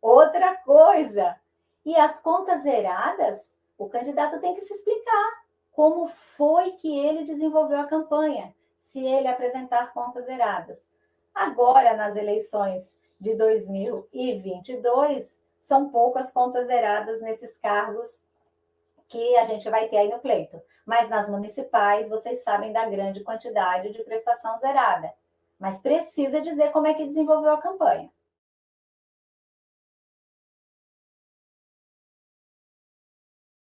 outra coisa. E as contas zeradas, o candidato tem que se explicar como foi que ele desenvolveu a campanha, se ele apresentar contas zeradas. Agora, nas eleições de 2022, são poucas contas zeradas nesses cargos que a gente vai ter aí no pleito. Mas nas municipais, vocês sabem da grande quantidade de prestação zerada. Mas precisa dizer como é que desenvolveu a campanha.